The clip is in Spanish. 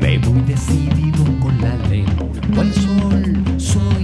Me voy decidido con la lengua al sol, soy